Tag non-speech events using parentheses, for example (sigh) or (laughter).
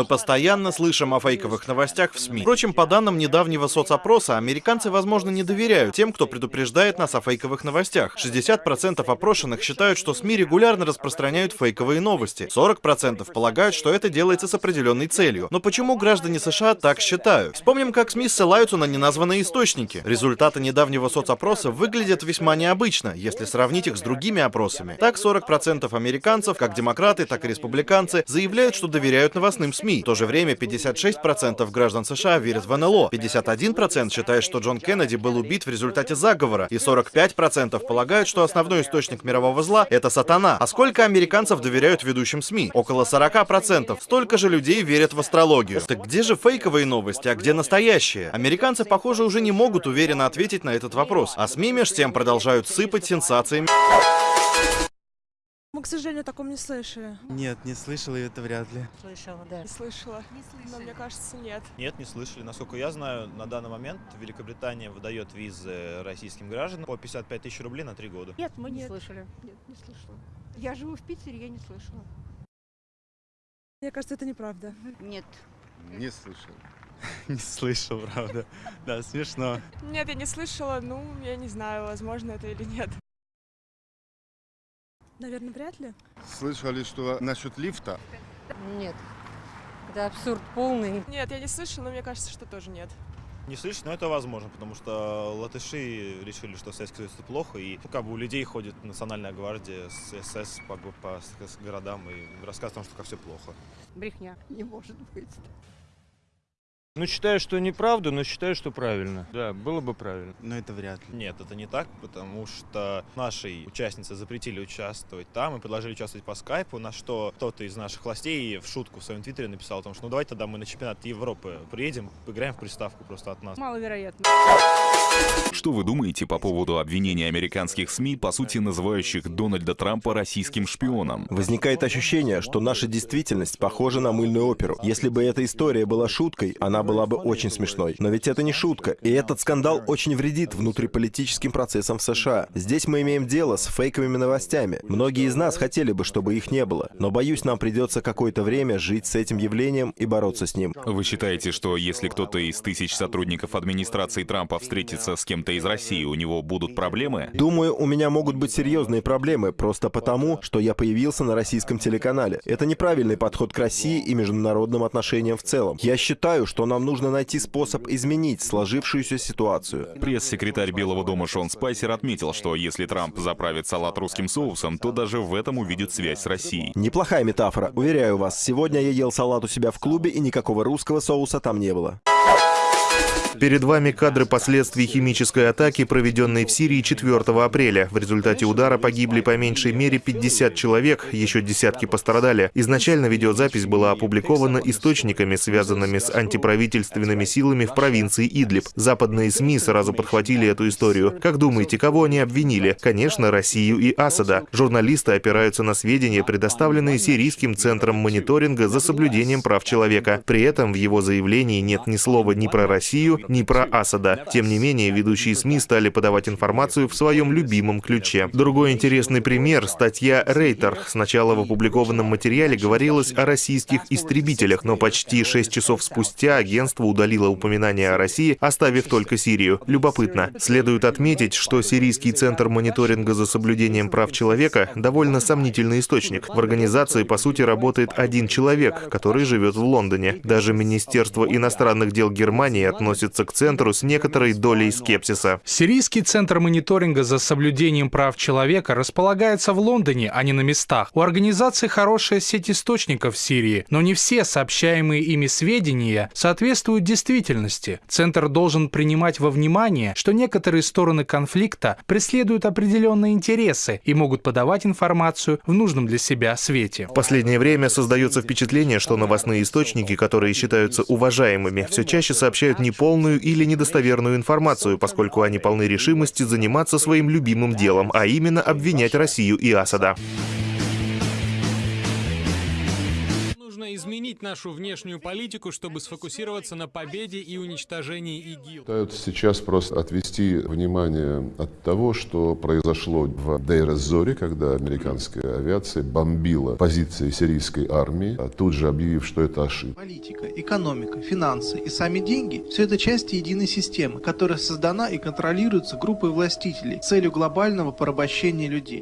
Мы постоянно слышим о фейковых новостях в СМИ. Впрочем, по данным недавнего соцопроса, американцы, возможно, не доверяют тем, кто предупреждает нас о фейковых новостях. 60% опрошенных считают, что СМИ регулярно распространяют фейковые новости. 40% полагают, что это делается с определенной целью. Но почему граждане США так считают? Вспомним, как СМИ ссылаются на неназванные источники. Результаты недавнего соцопроса выглядят весьма необычно, если сравнить их с другими опросами. Так, 40% американцев, как демократы, так и республиканцы, заявляют, что доверяют новостным СМИ. В то же время 56% граждан США верят в НЛО, 51% считает, что Джон Кеннеди был убит в результате заговора, и 45% полагают, что основной источник мирового зла — это сатана. А сколько американцев доверяют ведущим СМИ? Около 40%. Столько же людей верят в астрологию. Так где же фейковые новости, а где настоящие? Американцы, похоже, уже не могут уверенно ответить на этот вопрос. А СМИ меж тем продолжают сыпать сенсациями. Мы, к сожалению, о таком не слышали. Нет, не слышал, и это вряд ли. Слышала, да. Не слышала. Но мне кажется, нет. Нет, не слышали. Насколько я знаю, на данный момент Великобритания выдает визы российским гражданам по 55 тысяч рублей на три года. Нет, мы не Нет. слышали. Нет, не слышала. Я живу в Питере, я не слышала. Мне кажется, это неправда. Нет. Не слышал. (laughs) Не слышал, правда. Да, смешно. Нет, я не слышала. Ну, я не знаю, возможно это или нет. Наверное, вряд ли. Слышали, что насчет лифта? Нет. Это абсурд полный. Нет, я не слышала, но мне кажется, что тоже нет. Не слышно, но это возможно, потому что латыши решили, что Советский Союз это плохо, и ну, как бы у людей ходит национальная гвардия с СС по, по с городам и рассказывает о том, что как все плохо. Брехня. Не может быть. Ну, считаю, что неправда, но считаю, что правильно. Да, было бы правильно. Но это вряд ли. Нет, это не так, потому что нашей участнице запретили участвовать там и предложили участвовать по скайпу, на что кто-то из наших властей в шутку в своем твиттере написал о том, что ну давайте тогда мы на чемпионат Европы приедем, поиграем в приставку просто от нас. Маловероятно. Что вы думаете по поводу обвинения американских СМИ, по сути называющих Дональда Трампа российским шпионом? Возникает ощущение, что наша действительность похожа на мыльную оперу. Если бы эта история была шуткой, она была бы очень смешной. Но ведь это не шутка, и этот скандал очень вредит внутриполитическим процессам в США. Здесь мы имеем дело с фейковыми новостями. Многие из нас хотели бы, чтобы их не было. Но боюсь, нам придется какое-то время жить с этим явлением и бороться с ним. Вы считаете, что если кто-то из тысяч сотрудников администрации Трампа встретится с кем-то из России, у него будут проблемы? Думаю, у меня могут быть серьезные проблемы просто потому, что я появился на российском телеканале. Это неправильный подход к России и международным отношениям в целом. Я считаю, что нам нужно найти способ изменить сложившуюся ситуацию. Пресс-секретарь Белого дома Шон Спайсер отметил, что если Трамп заправит салат русским соусом, то даже в этом увидит связь с Россией. Неплохая метафора. Уверяю вас, сегодня я ел салат у себя в клубе, и никакого русского соуса там не было. Перед вами кадры последствий химической атаки, проведенной в Сирии 4 апреля. В результате удара погибли по меньшей мере 50 человек, еще десятки пострадали. Изначально видеозапись была опубликована источниками, связанными с антиправительственными силами в провинции Идлиб. Западные СМИ сразу подхватили эту историю. Как думаете, кого они обвинили? Конечно, Россию и Асада. Журналисты опираются на сведения, предоставленные Сирийским центром мониторинга за соблюдением прав человека. При этом в его заявлении нет ни слова ни про Россию, ни про Асада. Тем не менее, ведущие СМИ стали подавать информацию в своем любимом ключе. Другой интересный пример — статья Рейтер. Сначала в опубликованном материале говорилось о российских истребителях, но почти 6 часов спустя агентство удалило упоминание о России, оставив только Сирию. Любопытно. Следует отметить, что Сирийский центр мониторинга за соблюдением прав человека — довольно сомнительный источник. В организации, по сути, работает один человек, который живет в Лондоне. Даже Министерство иностранных дел Германии относится к центру с некоторой долей скепсиса. Сирийский центр мониторинга за соблюдением прав человека располагается в Лондоне, а не на местах. У организации хорошая сеть источников в Сирии, но не все сообщаемые ими сведения соответствуют действительности. Центр должен принимать во внимание, что некоторые стороны конфликта преследуют определенные интересы и могут подавать информацию в нужном для себя свете. В последнее время создается впечатление, что новостные источники, которые считаются уважаемыми, все чаще сообщают неполную или недостоверную информацию, поскольку они полны решимости заниматься своим любимым делом, а именно обвинять Россию и Асада. Изменить нашу внешнюю политику, чтобы сфокусироваться на победе и уничтожении ИГИЛ. Пытаются сейчас просто отвести внимание от того, что произошло в Дейр-эз-Зоре, когда американская авиация бомбила позиции сирийской армии, а тут же объявив, что это ошибка. Политика, экономика, финансы и сами деньги – все это части единой системы, которая создана и контролируется группой властителей с целью глобального порабощения людей.